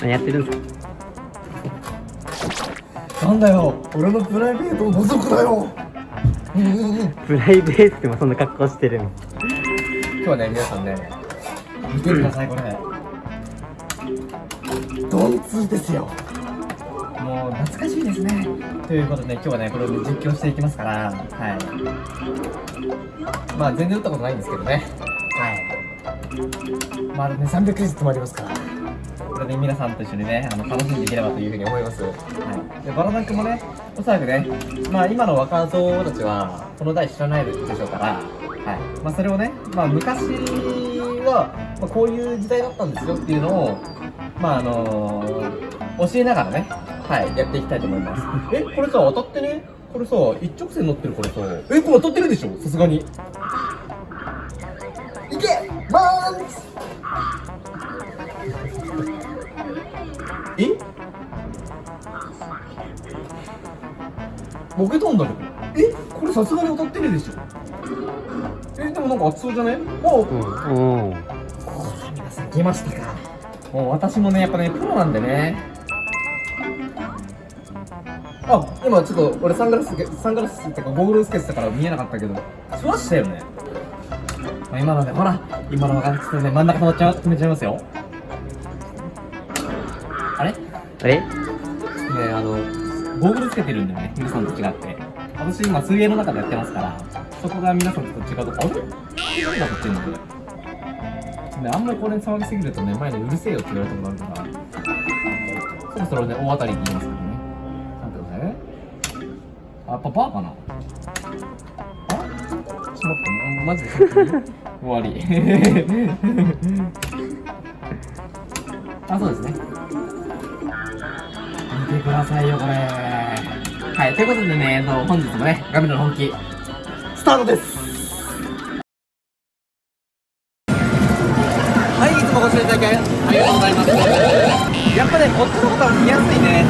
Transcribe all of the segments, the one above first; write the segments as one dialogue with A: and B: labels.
A: 何やってるんですか？
B: なんだよ。俺のプライベートを覗くなよ。
A: プライベートでもそんな格好してるの。
B: 今日はね皆さんね見てくださいこれ。ドンツーですよ。もう懐かしいですね。ということで今日はねこれを実況していきますからはい。まあ全然打ったことないんですけどね。はい。まだね300クレジットもありますからこれで皆さんと一緒にねあの楽しんでいければというふうに思います、はい、でバラダンクもねおそらくねまあ今の若造たちはこの台知らないでしょうからはい。まあそれをねまあ昔は、まあ、こういう時代だったんですよっていうのをまああの教えながらねはいやっていきたいと思います。えこれさ当たってね？これさ一直線乗ってるこれさ。えこれ当たってるでしょ？さすがに。いけバーンえボケたんだけど。え？これさすがに当たってるでしょ。えでもなんか熱そうじゃねお
A: う。ん。うん。
B: 皆さん来ましたか。もう私もねやっぱねプロなんでね。あ今ちょっと俺サングラスサングラスってかゴーグルつけてたから見えなかったけど。しましたよね、まあ、今のねほら今の分かってね真ん中止まっちゃう止めちゃいますよ。あれ？ね
A: あれ？
B: あのゴーグルつけてるんだよね皆さんと違って私今水泳の中でやってますからそこが皆さんと違うとあれ？何が撮ってんの、あんまりこれに騒ぎすぎるとね、前でうるせえよって言われたことあるから、そろそろね、大当たりって言いますからね。なんてことね。あ、やっぱバーかな？あ？ちょっと待って、マジで終わり。あ、そうですね。てくださいよ、これ。はい、ということでね、えっと本日もね、ガミの本気、スタートですはい、いつもご視聴いただきありがとうございます。やっぱね、こっちのことは見やすいね。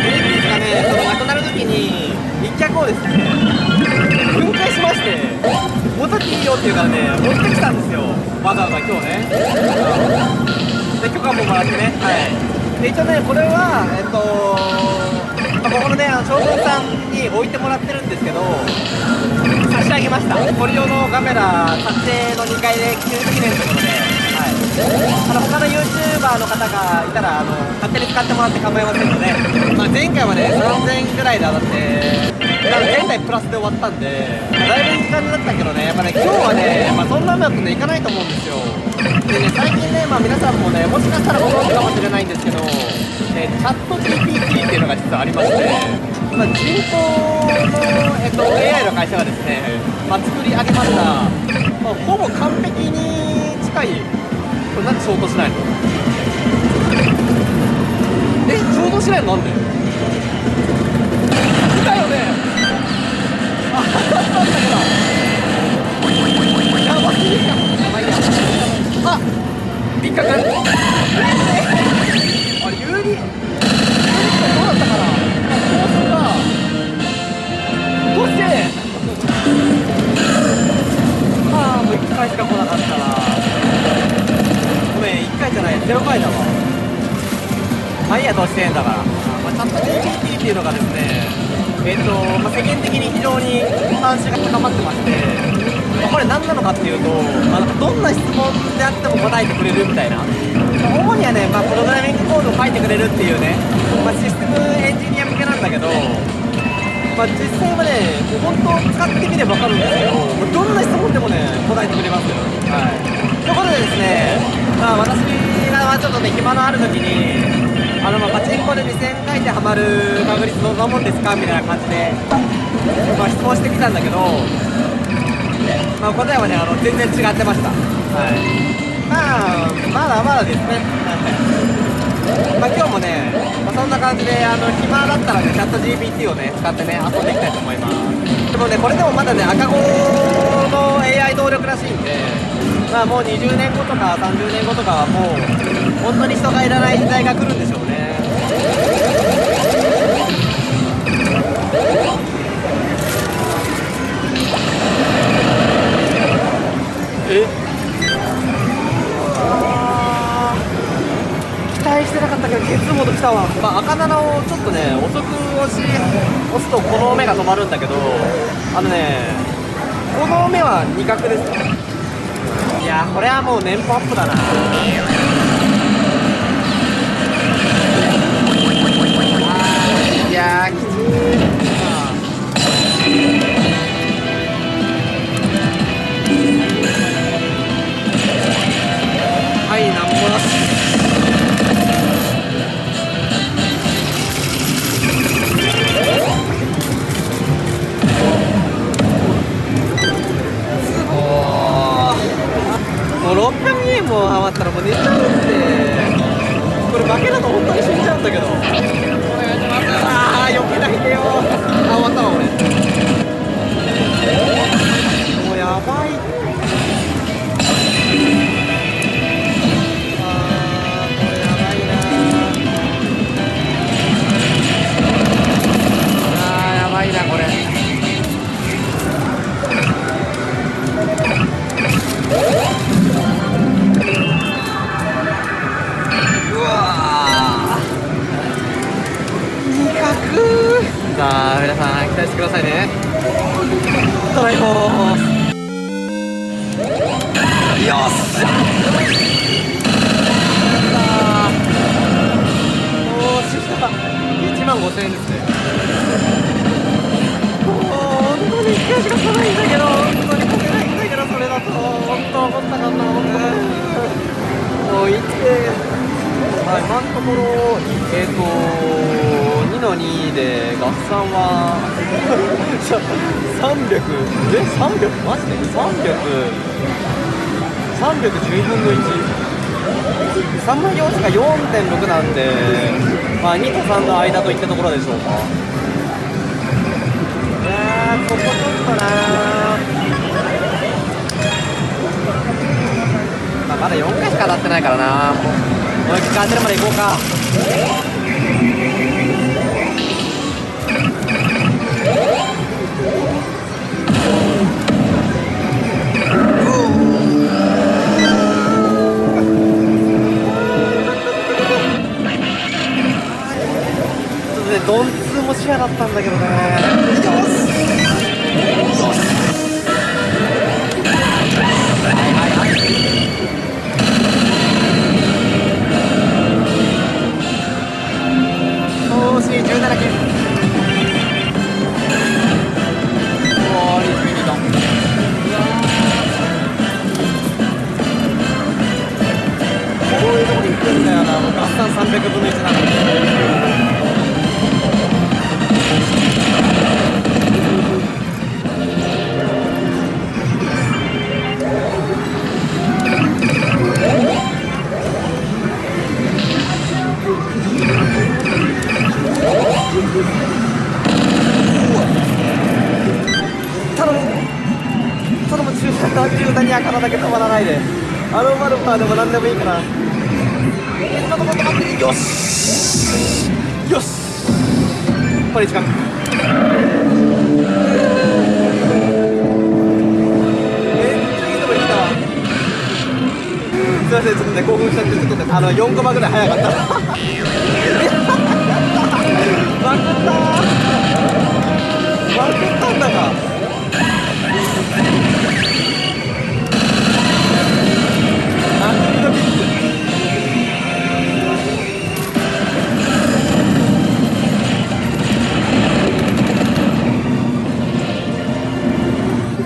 B: グリーンピースがね、その亡くなるときに、一脚をですね、分解しまして、持っていいよっていうからね、持ってきたんですよ。わざわざ今日ね。で、許可ももらってね。はい。で、一応ね、これは、えっと、まあ、ここのね、あの将軍さんに置いてもらってるんですけど、差し上げました。これ用のカメラ、撮影の2階で記念ということで、はい。あの、他の YouTuber の方がいたら、あの、勝手に使ってもらって構いませんので、まあ、前回はね、3000円ぐらいで当たって、なので現在プラスで終わったんで、だいぶ時間になったけどね、やっぱね、今日はね、まあ、そんな雨だとね、行かないと思うんですよ。でね、最近ね、まあ、皆さんもね、もしかしたらご存知かもしれないんですけど、えチャット GPT っていうのが実はありまして、まあ、人工の、えっと、AI の会社がですね、まあ、作り上げました、まあ、ほぼ完璧に近い、これなんでショートしないの？え、ショートしないのなんで？だよね。あ、当たったんだけどやばすぎるかまあいいやあ引っかかるあれ有利有利ってどうだったかなあコースがどうしてああもう1回しか来なかったなごめん1回じゃない0回だわまあいいやどうしてんだから、まあ、チャット GPT っていうのがですねえっ、と、まあ、世間的に非常に関心が高まってまして、まあ、これ何なのかっていうと、まあ、どんな質問であっても答えてくれるみたいな、まあ主にはね、まあ、プログラミングコードを書いてくれるっていうね、まあ、システムエンジニア向けなんだけど、まあ、実際はね、もう本当使ってみれば分かるんですけど、どんな質問でもね、答えてくれますよ。はい。ということでですね、まあ、私がちょっとね、暇のある時に、あの、まあ、パチンコで2000回転ハマる確率どんなもんですかみたいな感じで、まあ、質問してきたんだけど、まあ、答えはね、あの、全然違ってました。はい。まあ、まだまだですね。まあ、今日もね、まあ、そんな感じで、あの、暇だったらね、チャット GPT をね、使ってね、遊んでいきたいと思います。でもね、これでもまだね、赤子の AI 能力らしいんで、まあもう20年後とか30年後とかはもう、本当に人がいらない時代が来るんでしょうね。したは、まあ、赤7をちょっとね遅く押し押すとこの目が止まるんだけどあのねこの目は2角ですいやこれはもう年俸アップだな。あいやきつい。ムさあ皆さん期待してくださいね。トライフォー。よっしゃさあおーしした1万5000円ですね。もう本当に1回しか来ないんだけど本当にこけないんだけどそれだと本当怒ったかったもう行ってはい、今のところ、えっ、と、の2で合算は300、え、300、マジで ?300、311分の1。3万要素が4.6なんで、まあ、2と3の間といったところでしょうか。いやー、ここちょっとなまあ、まだ4回しか当たってないからなもうもう一回当てるまで行こうかには体だけ止まらないで。アロマルファーでも何でもいいから。えちょっと待って待ってよしよしこれ時間すいませんちょっとね興奮しちゃってちょっとねあの4コマぐらい早かった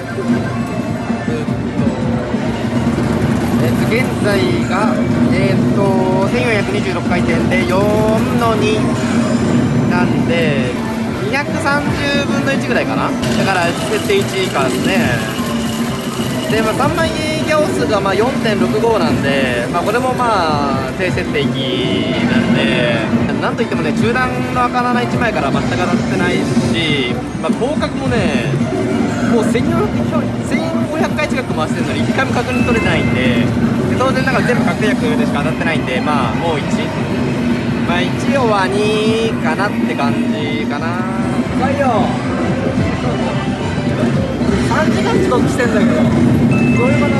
B: えっと、現在が、えっと、1426回転で4の2なんで、230分の1ぐらいかなだから、設定1以下ですね。で、まあ、3万円ギャオスがまあ4.65なんで、まあ、これもまあ、低設定域なんで、なんといってもね、中段の赤7 1枚から全く当たってないし、まあ、広角もね、もう1500回近く回してるのに1回も確認取れてないんでで当然だから全部確定薬でしか当たってないんでまあもう1まあ1は2かなって感じかな。深いよ。3時間遅刻してんだけど。どういうこと？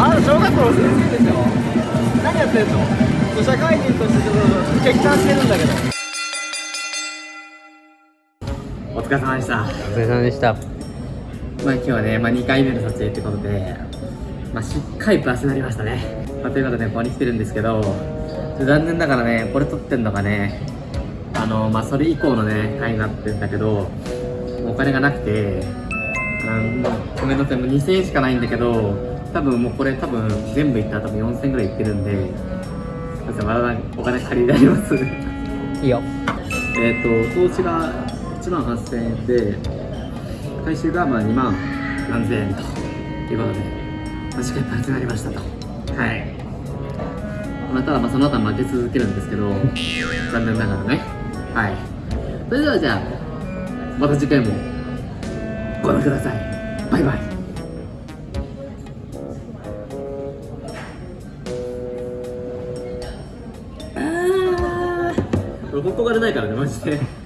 B: あ小学校の先生でしょ何やってんの？社会人としてちょっと欠陥してるんだけど疲れ様でした。
A: お疲れ様でした。
B: まあ今日はね、まあ、2回目の撮影ってことで、まあ、しっかりプラスになりましたね、まあ、ということでここに来てるんですけど残念ながらねこれ撮ってんのがねあのまあそれ以降のね回になってるんだけどお金がなくてあのごめんなさいもう2000円しかないんだけど多分もうこれ多分全部いったら多分4000円ぐらいいってるんでまだお金借りられます。
A: いいよ
B: えっ、と投資が1万8000円で回収がまあ2万何千円ということで、まあ、しっかりプラスになりましたと。はい。まあただまあその後は負け続けるんですけど 残念ながらね。はい。それではじゃあまた次回もご覧ください。バイバイ。あー。俺ここが出ないからねマジで